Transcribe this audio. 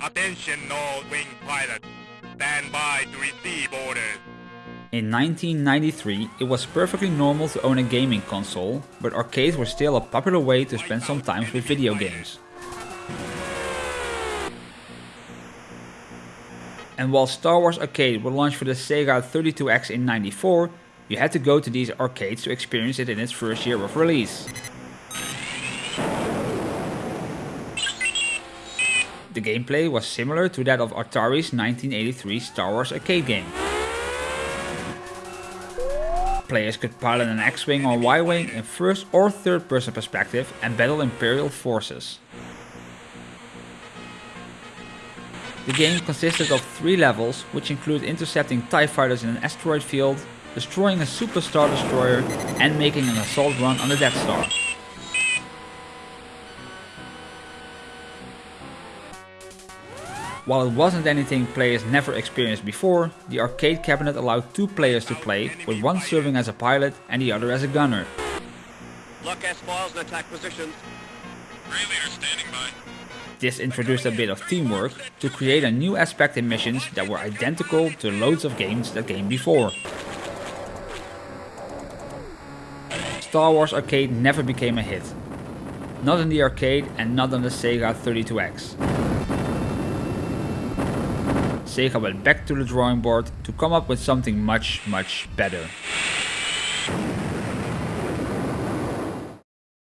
Attention all wing pilots. Stand by to receive orders. In 1993, it was perfectly normal to own a gaming console, but arcades were still a popular way to spend some time with video games. And while Star Wars Arcade would launch for the Sega 32X in 94, you had to go to these arcades to experience it in its first year of release. The gameplay was similar to that of Atari's 1983 Star Wars arcade game. Players could pilot an X-Wing or Y-Wing in first or third person perspective and battle Imperial forces. The game consisted of three levels, which include intercepting TIE fighters in an asteroid field, destroying a Super Star Destroyer and making an assault run on the Death Star. While it wasn't anything players never experienced before, the arcade cabinet allowed two players to play, with one serving as a pilot and the other as a gunner. Look S-foils and attack positions. Leader standing by. This introduced a bit of teamwork to create a new aspect in missions that were identical to loads of games that came before. Star Wars Arcade never became a hit. Not in the arcade and not on the Sega 32X. Sega went back to the drawing board to come up with something much, much better.